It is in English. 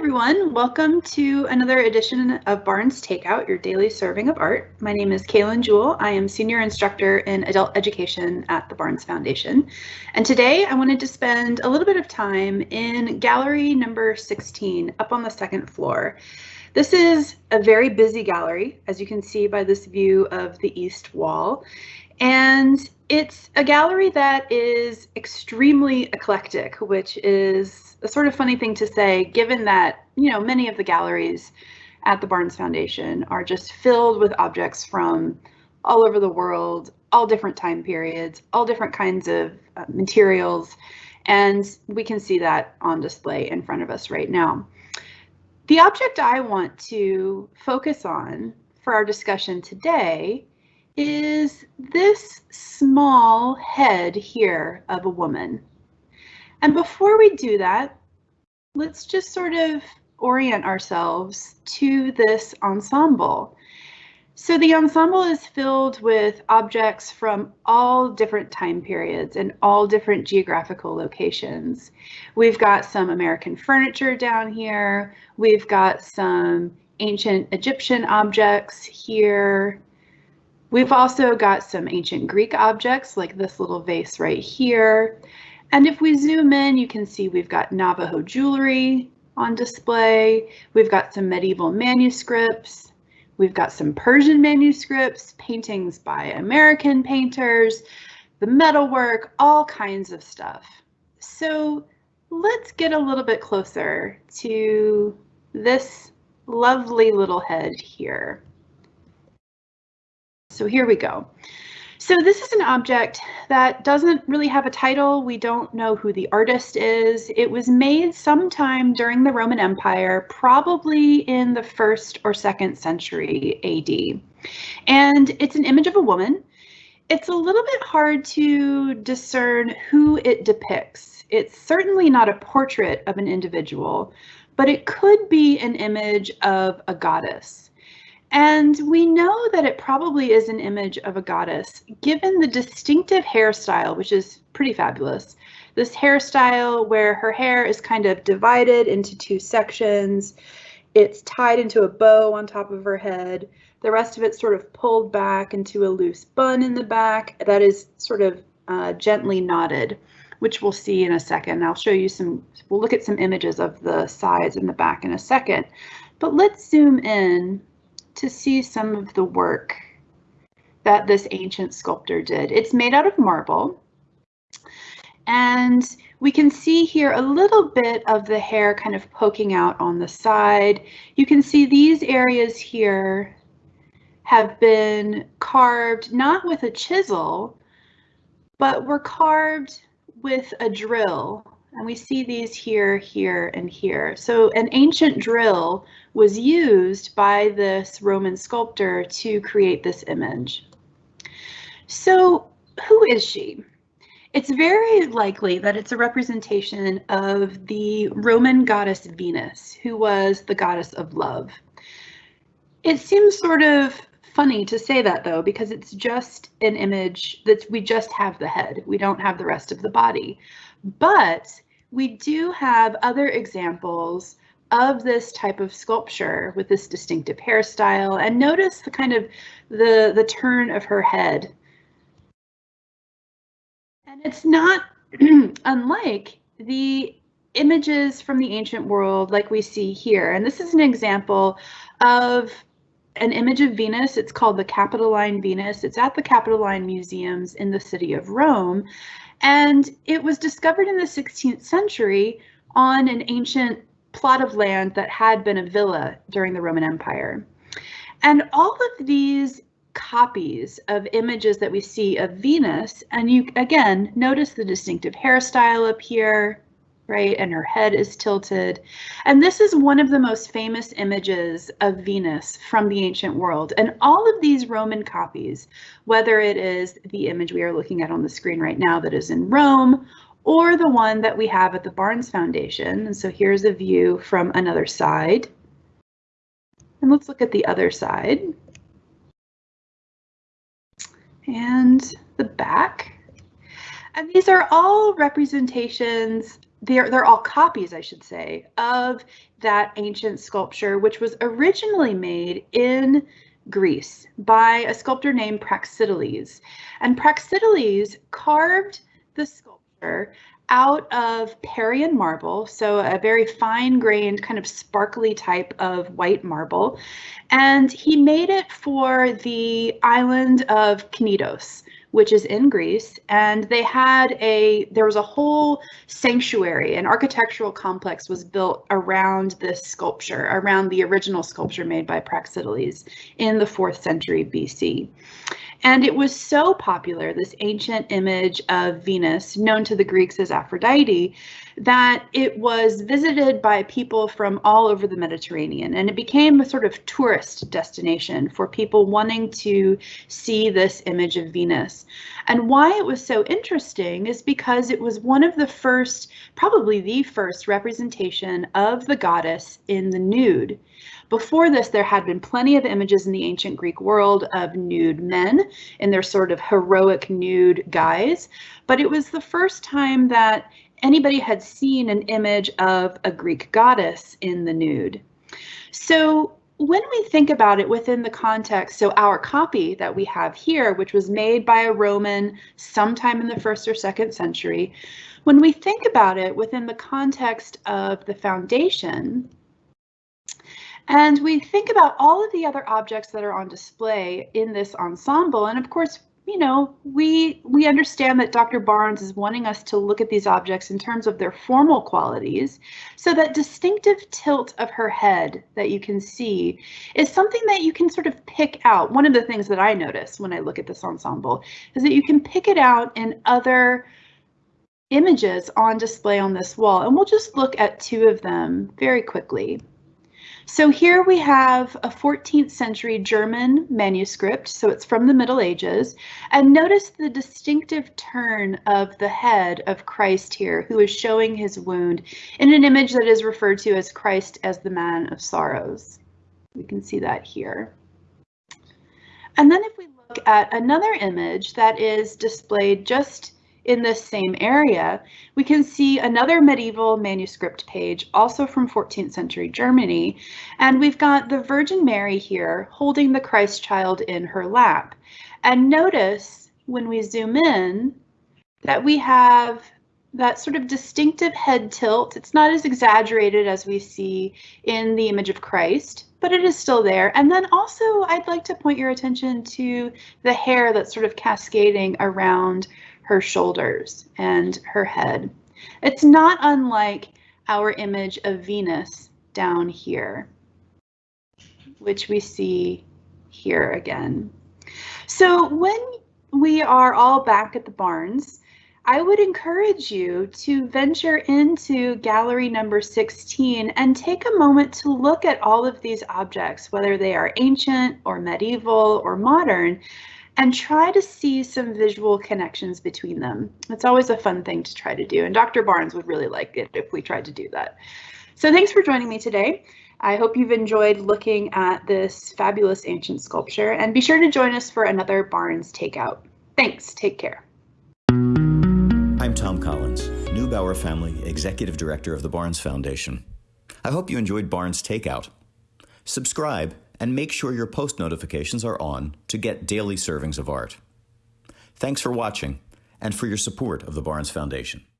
everyone. Welcome to another edition of Barnes Takeout, your daily serving of art. My name is Kaylin Jewell. I am Senior Instructor in Adult Education at the Barnes Foundation. And today I wanted to spend a little bit of time in gallery number 16 up on the second floor. This is a very busy gallery, as you can see by this view of the east wall. And it's a gallery that is extremely eclectic, which is a sort of funny thing to say, given that, you know, many of the galleries at the Barnes Foundation are just filled with objects from all over the world, all different time periods, all different kinds of uh, materials, and we can see that on display in front of us right now. The object I want to focus on for our discussion today is this small head here of a woman. And before we do that, let's just sort of orient ourselves to this ensemble. So the ensemble is filled with objects from all different time periods and all different geographical locations. We've got some American furniture down here. We've got some ancient Egyptian objects here. We've also got some ancient Greek objects like this little vase right here. And if we zoom in, you can see we've got Navajo jewelry on display. We've got some medieval manuscripts. We've got some Persian manuscripts, paintings by American painters, the metalwork, all kinds of stuff. So let's get a little bit closer to this lovely little head here. So here we go. So this is an object that doesn't really have a title. We don't know who the artist is. It was made sometime during the Roman Empire, probably in the first or second century AD. And it's an image of a woman. It's a little bit hard to discern who it depicts. It's certainly not a portrait of an individual, but it could be an image of a goddess. And we know that it probably is an image of a goddess, given the distinctive hairstyle, which is pretty fabulous. This hairstyle where her hair is kind of divided into two sections. It's tied into a bow on top of her head. The rest of it's sort of pulled back into a loose bun in the back that is sort of uh, gently knotted, which we'll see in a second. I'll show you some, we'll look at some images of the sides and the back in a second. But let's zoom in to see some of the work that this ancient sculptor did. It's made out of marble. And we can see here a little bit of the hair kind of poking out on the side. You can see these areas here have been carved not with a chisel, but were carved with a drill and we see these here, here, and here. So an ancient drill was used by this Roman sculptor to create this image. So who is she? It's very likely that it's a representation of the Roman goddess Venus, who was the goddess of love. It seems sort of funny to say that though, because it's just an image that we just have the head. We don't have the rest of the body. But we do have other examples of this type of sculpture with this distinctive hairstyle and notice the kind of the the turn of her head and it's not unlike the images from the ancient world like we see here and this is an example of an image of Venus. It's called the Capitoline Venus. It's at the Capitoline Museums in the city of Rome. And it was discovered in the 16th century on an ancient plot of land that had been a villa during the Roman Empire. And all of these copies of images that we see of Venus, and you again notice the distinctive hairstyle up here, right? And her head is tilted. And this is one of the most famous images of Venus from the ancient world. And all of these Roman copies, whether it is the image we are looking at on the screen right now that is in Rome, or the one that we have at the Barnes Foundation. And so here's a view from another side. And let's look at the other side. And the back. And these are all representations, they're, they're all copies, I should say, of that ancient sculpture, which was originally made in Greece by a sculptor named Praxiteles. And Praxiteles carved the sculpture out of Parian marble, so a very fine grained, kind of sparkly type of white marble. And he made it for the island of Knidos, which is in Greece. And they had a, there was a whole sanctuary, an architectural complex was built around this sculpture, around the original sculpture made by Praxiteles in the fourth century BC. And it was so popular, this ancient image of Venus, known to the Greeks as Aphrodite, that it was visited by people from all over the Mediterranean. And it became a sort of tourist destination for people wanting to see this image of Venus. And why it was so interesting is because it was one of the first, probably the first representation of the goddess in the nude. Before this, there had been plenty of images in the ancient Greek world of nude men in their sort of heroic nude guise, but it was the first time that anybody had seen an image of a Greek goddess in the nude. So when we think about it within the context, so our copy that we have here, which was made by a Roman sometime in the first or second century, when we think about it within the context of the foundation, and we think about all of the other objects that are on display in this ensemble. And of course, you know, we we understand that Dr. Barnes is wanting us to look at these objects in terms of their formal qualities. So that distinctive tilt of her head that you can see is something that you can sort of pick out. One of the things that I notice when I look at this ensemble is that you can pick it out in other images on display on this wall. And we'll just look at two of them very quickly. So here we have a 14th century German manuscript, so it's from the Middle Ages, and notice the distinctive turn of the head of Christ here, who is showing his wound in an image that is referred to as Christ as the man of sorrows. We can see that here. And then if we look at another image that is displayed just in this same area, we can see another medieval manuscript page, also from 14th century Germany. And we've got the Virgin Mary here holding the Christ child in her lap. And notice when we zoom in that we have that sort of distinctive head tilt. It's not as exaggerated as we see in the image of Christ, but it is still there. And then also I'd like to point your attention to the hair that's sort of cascading around her shoulders and her head. It's not unlike our image of Venus down here, which we see here again. So when we are all back at the Barnes, I would encourage you to venture into gallery number 16 and take a moment to look at all of these objects, whether they are ancient or medieval or modern, and try to see some visual connections between them. It's always a fun thing to try to do, and Dr. Barnes would really like it if we tried to do that. So thanks for joining me today. I hope you've enjoyed looking at this fabulous ancient sculpture, and be sure to join us for another Barnes Takeout. Thanks, take care. I'm Thom Collins, Neubauer Family Executive Director of the Barnes Foundation. I hope you enjoyed Barnes Takeout. Subscribe and make sure your post notifications are on to get daily servings of art. Thanks for watching and for your support of the Barnes Foundation.